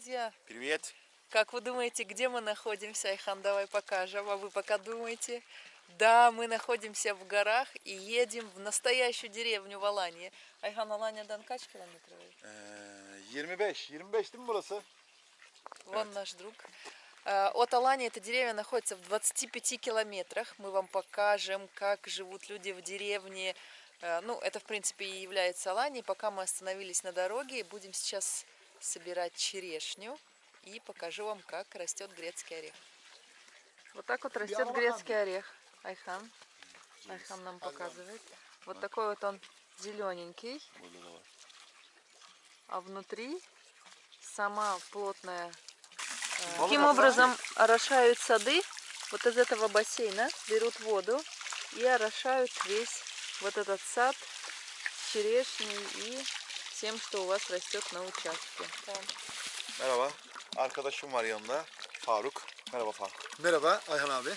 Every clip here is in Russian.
друзья! Привет! Как вы думаете, где мы находимся? Айхан, давай покажем. А вы пока думаете? Да, мы находимся в горах и едем в настоящую деревню в Аланье. Ayhan Alanya'dan kaç kilometre? Ee, 25, 25 değil mi burası? Вон наш друг. Э, От Алании эта деревня находится в 25 километрах. Мы вам покажем, как живут люди в деревне. Э, Ну, это, в принципе, и является Аланией. Пока мы остановились на дороге, будем сейчас собирать черешню. И покажу вам, как растет грецкий орех. Вот так вот растет грецкий орех. Айхан. Айхан нам показывает. Вот такой вот он зелененький. А внутри сама плотная. Э, Таким образом орошают сады. Вот из этого бассейна берут воду и орошают весь вот этот сад черешней и всем, что у вас rастет на участке. Merhaba. Arkadaşım var yanında. Faruk. Merhaba Faruk. Merhaba Ayhan abi.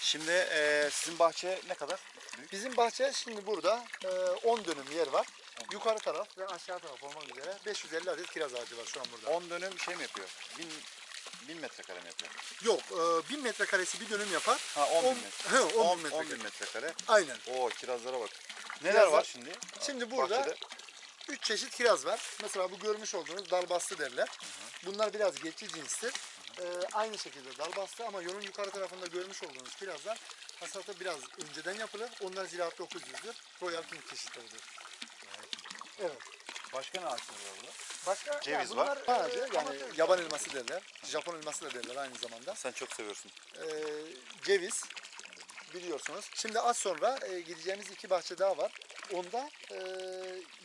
Şimdi e, sizin bahçe ne kadar? Büyük. Bizim bahçe şimdi burada e, 10 dönüm yer var. Yukarı taraf ve aşağı taraf olmak üzere 550 adet kiraz ağacı var şu an burada. 10 dönüm şey mi yapıyor? 1000 1000 metrekare mi yapıyor? Yok, e, 1000 metrekaresi bir dönüm yapar. Ha 10 bin On- metre. He, 10 10, bin 10 metrekare. bin metrekare. Aynen. Oo kirazlara bak. Neler Kirazlar- var şimdi? Şimdi burada Bahçede? 3 çeşit kiraz var. Mesela bu görmüş olduğunuz dalbastı derler. Bunlar biraz geçici cinstir. E, aynı şekilde dalbastı ama yolun yukarı tarafında görmüş olduğunuz kirazlar hasatı biraz önceden yapılır. Onlar ziraat 900'dür. Royal King çeşitleridir. Evet. Başka ne ağaçları var burada? Başka Ceviz yani var. bunlar, ağacı, yani yaban elması derler. Japon elması da derler aynı zamanda. Sen çok seviyorsun. Ee, ceviz biliyorsunuz. Şimdi az sonra e, gideceğimiz iki bahçe daha var. Onda e,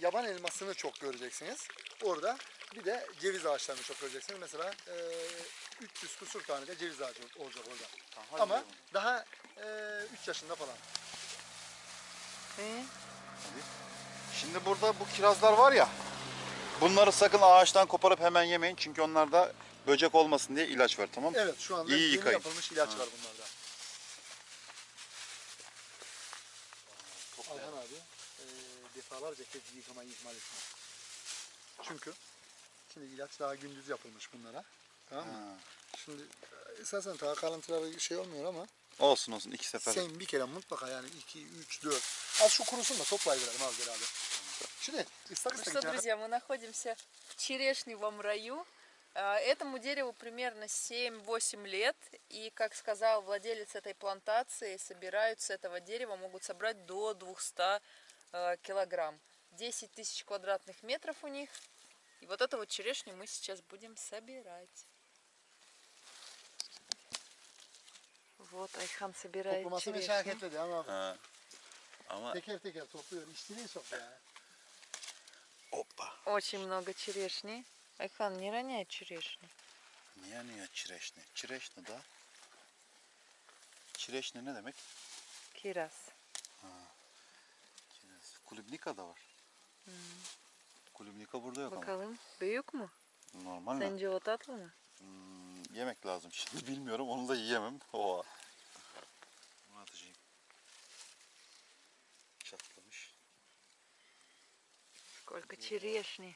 yaban elmasını çok göreceksiniz. Orada bir de ceviz ağaçlarını çok göreceksiniz. Mesela e, 300 kusur tane de ceviz ağacı olacak orada. Tamam, hadi Ama gidelim. daha 3 yaşında falan. Э, Şimdi burada bu kirazlar var ya. Bunları sakın ağaçtan koparıp hemen yemeyin. Çünkü onlarda böcek olmasın diye ilaç var tamam mı? Evet şu anda İyi yeni yıkayın. yapılmış ilaç Ha. var bunlarda. Defalarca kez yıkamayı ihmal etmez. Çünkü şimdi ilaç daha gündüz yapılmış bunlara. Tamam mı? Ha. Şimdi e, esasen daha kalıntıları şey olmuyor ama Olsun olsun iki sefer. sen bir kere mutlaka yani 2, 3, 4 az şu kurusun da toplayıverelim az beraber. Şimdi ıslak Ну ıslak что, içine- друзья, мы находимся в черешневом раю. А, Этому дереву примерно 7-8 лет. И, как сказал владелец этой плантации, собирают с этого дерева, могут собрать до 200 э, килограмм. 10 тысяч квадратных метров у них. И вот эту вот черешню мы сейчас будем собирать. Вот Айхан собирает Toplaması черешню. meşakkatli değil ama Ha. Ama teker teker topluyor. İşçiliği çok ya. hoppa. Очень много черешни. Айхан, не роняй черешню. Niye niye çireşne? Çireşne da. Çireşne ne demek? Кирас. Kiraz. Kulübnika da var. Kulübnika burada yok ama. Bakalım büyük mü? Normal mi? Sence o tatlı mı? Hmm, yemek lazım. Şimdi bilmiyorum. Onu da yiyemem. Oha. Bunu atacağım. Çatlamış. Сколько черешни.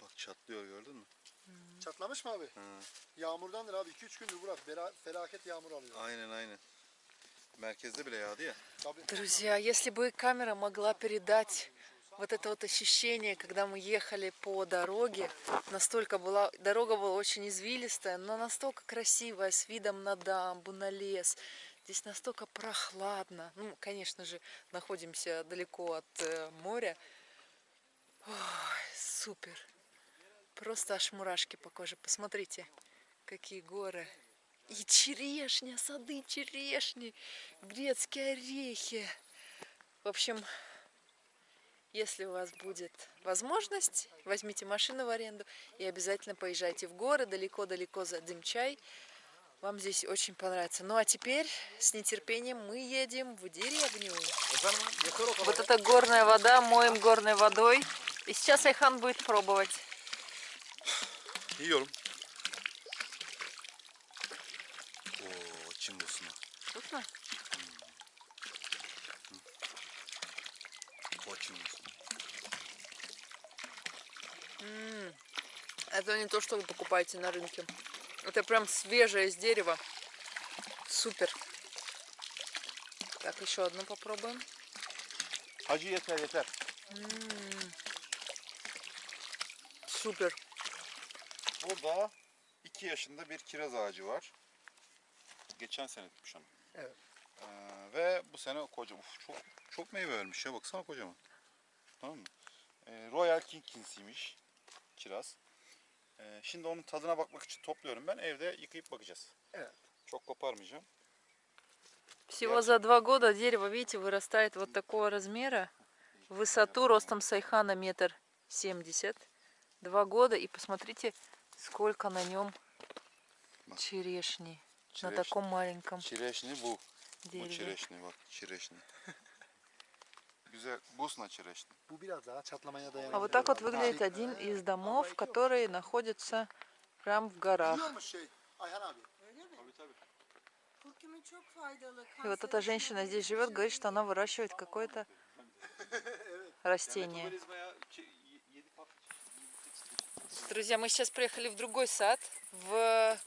Bak çatlıyor gördün mü? Çatlamış mı abi? Hı. Yağmurdandır abi. 2-3 gündür Burak. Bela- felaket yağmur alıyor. Aynen aynen. Друзья, если бы камера могла передать вот это вот ощущение, когда мы ехали по дороге, настолько была, дорога была очень извилистая, но настолько красивая, с видом на дамбу, на лес. Здесь настолько прохладно. Ну, конечно же, находимся далеко от э, моря. Ой, супер. Просто аж мурашки по коже. Посмотрите, какие горы. И черешня, сады черешни, грецкие орехи. В общем, если у вас будет возможность, возьмите машину в аренду и обязательно поезжайте в горы, далеко-далеко за Дымчай. Вам здесь очень понравится. Ну а теперь с нетерпением мы едем в деревню. Вот это горная вода, моем горной водой. И сейчас Айхан будет пробовать. Yiyorum. Busunu. Вкусно? Çin busunu. М, Это не то, что вы покупаете на рынке. Это прям свежее из дерева. Супер. Так, еще одну попробуем. Hacı yeter yeter. Супер. Burada 2 yaşında bir kiraz ağacı var. Geçen sene tutmuş onu. Evet. Ee, ve bu sene koca, uf, çok çok meyve vermiş ya baksana kocaman. Tamam mı? Ee, Royal King kinsiymiş kiraz. Ee, şimdi onun tadına bakmak için topluyorum ben. Evde yıkayıp bakacağız. Evet. Çok koparmayacağım. Всего за два года дерево, видите, вырастает вот такого размера. В высоту ростом сайхана метр семьдесят. Два года. И посмотрите, сколько на нем Bak. Черешни. На таком маленьком Çireşni bu. Bu дереве. çireşni bak çireşni. Güzel. Bu dayanıyor. А вот так вот выглядит один из домов, который находится прям в горах. И вот эта женщина здесь живет, говорит, что она выращивает какое-то растение. Друзья, мы сейчас приехали в другой сад, в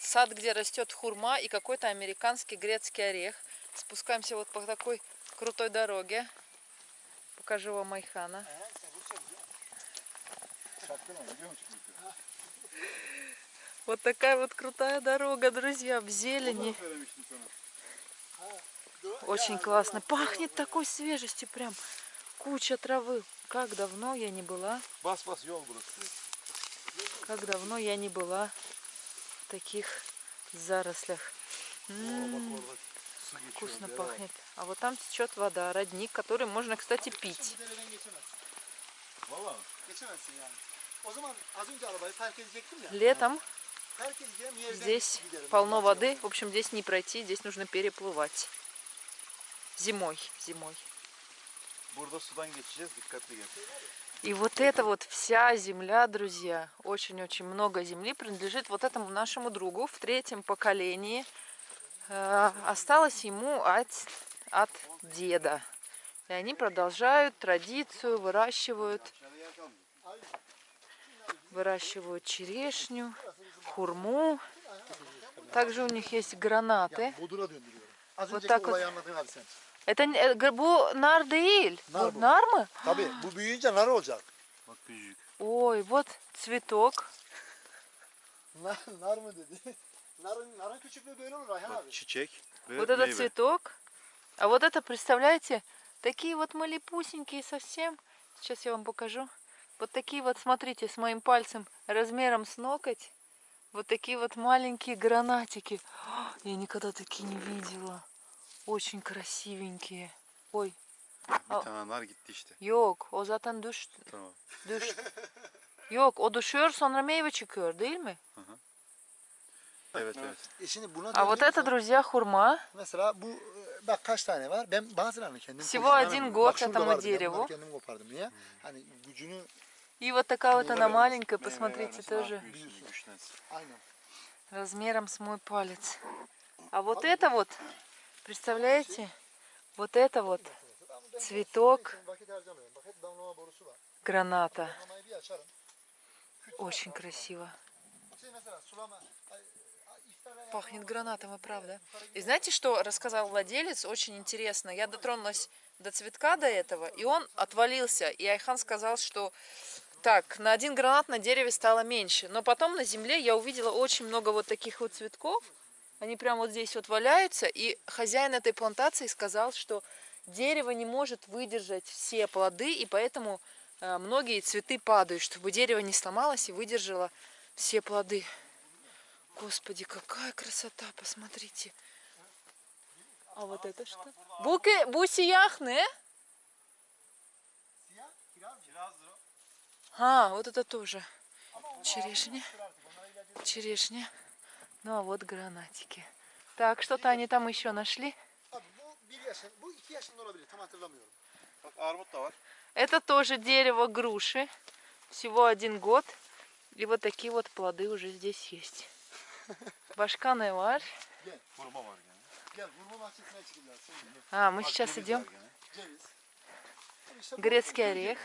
сад, где растет хурма и какой-то американский грецкий орех. Спускаемся вот по такой крутой дороге. Покажу вам Айхана. Şapkın ama biliyor musun? Вот такая вот крутая дорога, друзья, в зелени. Очень классно. Пахнет такой свежестью прям. Куча травы. Как давно я не была, как давно я не была таких зарослях. М, Su geçiyor. Вкусно пахнет. А вот там течет вода, родник, который можно, кстати, пить. Arabayı park edecektim ya. Летом здесь полно воды. В общем, здесь не пройти, здесь нужно переплывать. Зимой, зимой. И вот эта вот вся земля, друзья, очень-очень много земли принадлежит вот этому нашему другу в третьем поколении. Э, Осталось ему от, от деда. И они продолжают традицию, выращивают, выращивают черешню, хурму. Также у них есть гранаты. Az Вот так вот. Это г- бу нар değil. Nar Bu bu. nar mı? Tabii bu büyüyünce nar olacak. Bak вот цветок. Nar, nar mı dedi? Küçüklüğü böyle olur Ayhan abi. Bak çiçek ve Вот этот цветок. А вот это, представляете, такие вот малепусенькие совсем. Сейчас я вам покажу. Вот такие вот, смотрите, с моим пальцем размером с ноготь. Вот такие вот маленькие гранатики. А, Я никогда такие не видела. Очень красивенькие. Ой, Bir tane nar gitti işte. yok, o zaten düştü. Tamam. düştü. Yok, o düşüyor sonra meyve çıkıyor değil mi? Evet evet. E şimdi buna А вот это, друзья, хурма. Mesela bu e, bak kaç tane var. Ben bazılarını kendim Всего один год этому дереву. kendim kopardım. Niye? Hani gücünü И вот такая вот она маленькая, посмотрите, тоже. размером с мой палец. А вот это вот, представляете, вот это вот цветок граната. Очень красиво. Пахнет гранатом, и правда. И знаете, что рассказал владелец? Очень интересно. Я дотронулась до цветка до этого, и он отвалился. И Айхан сказал, что так, на один гранат на дереве стало меньше. Но потом на земле я увидела очень много вот таких вот цветков. Они прям вот здесь вот валяются. И хозяин этой плантации сказал, что дерево не может выдержать все плоды, и поэтому э, многие цветы падают, чтобы дерево не сломалось и выдержало все плоды. Господи, какая красота, посмотрите. А вот это что? Буки, kiraz mı? А, вот это тоже. Черешня. Черешня. Ну а вот гранатики. Так, что-то они там еще нашли. Это тоже дерево груши. Всего один год. И вот такие вот плоды уже здесь есть. Çıkacağız. Şimdi. А, мы сейчас идем. Грецкий орех.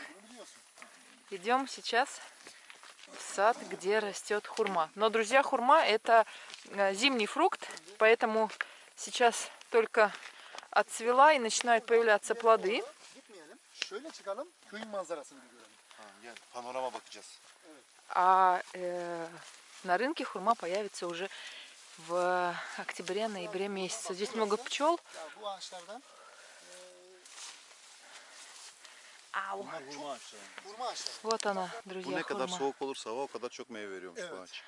Идем сейчас сад, где растет хурма. Но, друзья, хурма это э, зимний фрукт, поэтому сейчас только отцвела и начинают появляться плоды. А э, на рынке хурма появится уже в октябре-ноябре месяце. Здесь много пчел. Ау. Bunlar hurma ağaçları. hurma ağaçları. Вот она, Bu друзья, ne kadar хурма. soğuk olursa hava o kadar çok meyve veriyormuş bu Evet. ağaç.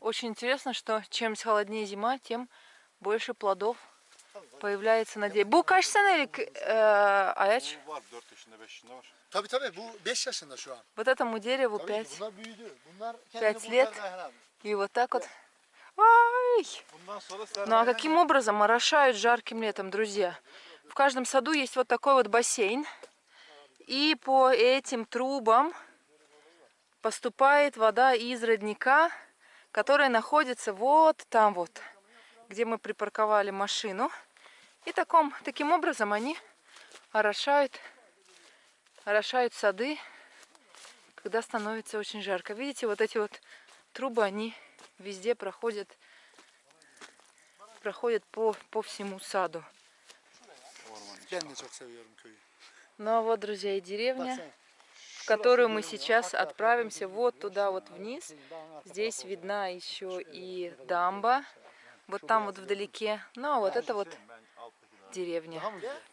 Очень интересно, что чем холоднее зима, тем больше плодов появляется на дереве. Bu kaç senelik e, Ayaç? Bu var 4 yaşında 5 yaşında var. Tabii tabii bu 5 yaşında şu an. Вот этому дереву Tabii 5. ki bunlar büyüdü. Bunlar Пять kendini лет. И вот так вот. Ай! Sonra Ну а каким образом орошают жарким летом, друзья? В каждом саду есть вот такой вот бассейн. И по этим трубам поступает вода из родника, который находится вот там вот, где мы припарковали машину. И таком, таким образом они орошают, орошают сады, когда становится очень жарко. Видите, вот эти вот трубы, они везде проходят проходят по, по всему саду. Ben de çok seviyorum köyü. Ну а вот, друзья, и деревня, в которую мы сейчас отправимся вот туда вот вниз. Здесь видна еще и дамба, вот там вот вдалеке. Ну а вот это вот деревня.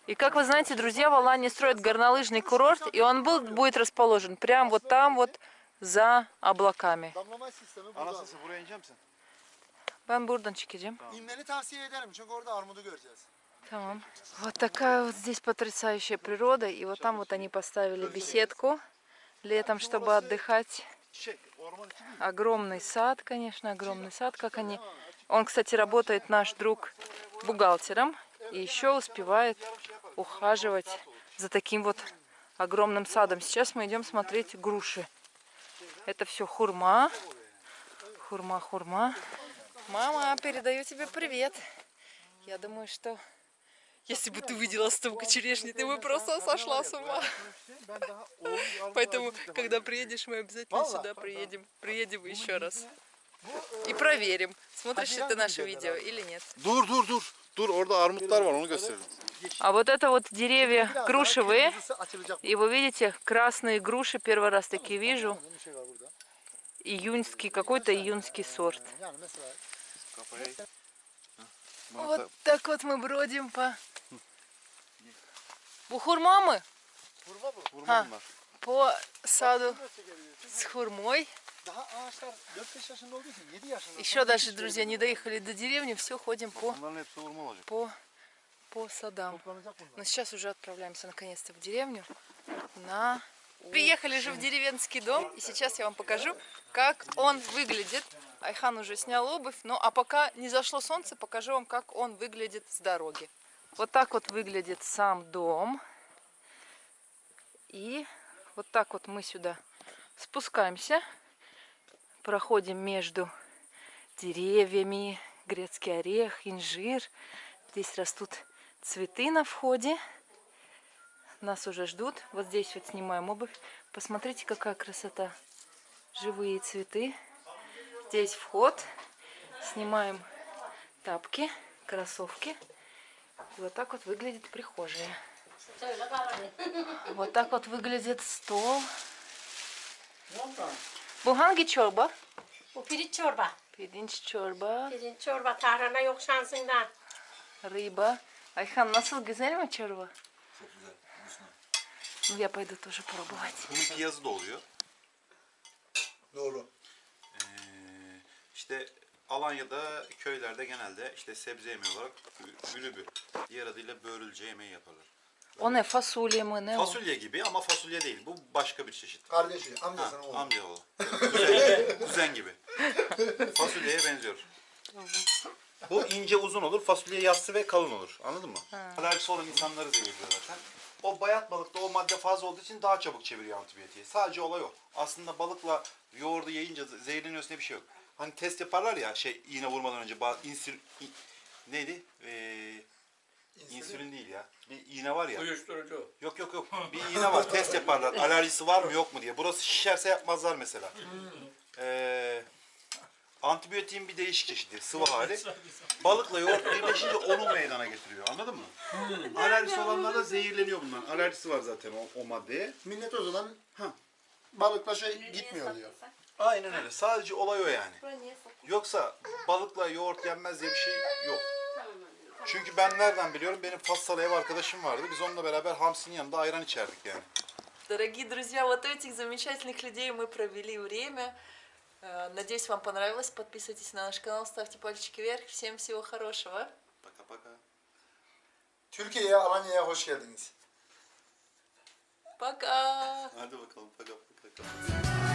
И как вы знаете, друзья, в Алании строят горнолыжный курорт, и он был, будет расположен прямо вот там вот за облаками. Ben buradan çekeceğim. İnmeni tavsiye ederim çünkü orada armudu göreceğiz. Tamам. Вот такая вот здесь потрясающая природа. И вот там вот они поставили беседку летом, чтобы отдыхать. Огромный сад, конечно, огромный сад, как они. Он, кстати, работает наш друг бухгалтером и еще успевает ухаживать за таким вот огромным садом. Сейчас мы идем смотреть груши. Это все хурма. Хурма, хурма. Мама, передаю тебе привет. Я думаю, что если бы ты видела столько черешни, ты бы просто сошла с ума. Armut Поэтому, когда приедешь, мы обязательно сюда приедем. Приедем еще раз. И проверим, смотришь ли ты наше видео или нет. Dur dur dur. Dur orada armutlar var onu gösterelim. А вот это вот деревья грушевые. И вы видите, красные груши, первый раз такие вижу. Июньский, какой-то июньский сорт. Mesela Kafayı. Bana Вот так вот мы brодим по... Bu hurma mı? hurma bu. vurma Ha. bunlar. По саду с хурмой. Daha ağaçlar 4-5 yaşında olduğu için 7 yaşında. Еще даже, друзья, не доехали до деревни, все ходим по, Bunların hepsi vurma olacak. по, по садам. Toplanacak bunlar. Но сейчас уже отправляемся наконец-то в деревню на... Приехали же в деревенский дом, и сейчас я вам покажу, как он выглядит. Айхан уже снял обувь, ну а пока не зашло солнце, покажу вам, как он выглядит с дороги. Вот так вот выглядит сам дом. И вот так вот мы сюда спускаемся, проходим между деревьями, грецкий орех, инжир. Здесь растут цветы на входе. Нас уже ждут. Вот здесь вот снимаем обувь. Посмотрите, какая красота. Живые цветы. Здесь вход. Снимаем тапки, кроссовки. И вот так вот выглядит прихожая. Вот так вот выглядит стол. Pirinç çorba. Pirinç çorba, Pirinç çorba tarhana yok şansında. рыба. Ayhan nasıl güzel mi çorba? Ну, я пойду тоже пробовать. Da oluyor. Doğru. Ee, işte Alanya'da köylerde genelde işte sebze yemeği olarak ülübü. Diğer adıyla börülce yemeği yaparlar. O ne? Fasulye mi? Ne o? Fasulye gibi ama fasulye değil. Bu başka bir çeşit. Kardeşi, Ha, amcasının oğlu. amcaoğlu. Kuzen, kuzen gibi. Fasulyeye benziyor. Bu ince uzun olur, fasulye yassı ve kalın olur. Anladın mı? Alerjisi olan insanları zehirliyor zaten. O bayat balıkta o madde fazla olduğu için daha çabuk çeviriyor antibiyotiği. Sadece olay o. Aslında balıkla yoğurdu yiyince zehirleniyorsun diye bir şey yok. Hani test yaparlar ya şey iğne vurmadan önce bazı insül... neydi? Ee, İnsülin değil ya. Bir iğne var ya. Uyuşturucu. Yok yok yok. Bir iğne var. Test yaparlar. Alerjisi var mı yok mu diye. Burası şişerse yapmazlar mesela. Ee, antibiyotiğin bir değişik çeşidi. Sıvı hali. Balıkla yoğurt birleşince onu meydana getiriyor. Anladın mı? Alerjisi olanlar da zehirleniyor bundan. Alerjisi var zaten o, o maddeye. Millet o zaman Ha. balıkla şey gitmiyor diyor. Aynen öyle. Sadece olay o yani. Yoksa balıkla yoğurt yenmez diye bir şey yok. Çünkü ben nereden biliyorum? Benim Fassalı ev arkadaşım vardı. Biz onunla beraber hamsinin yanında ayran içerdik yani. Дорогие друзья, вот этих замечательных людей мы провели время. Э, Надеюсь, вам понравилось. Подписывайтесь на наш канал, ставьте пальчики вверх. Всем всего хорошего. Türkiye'ye, Alanya'ya hoş geldiniz. Пока! Hadi bakalım paka paka.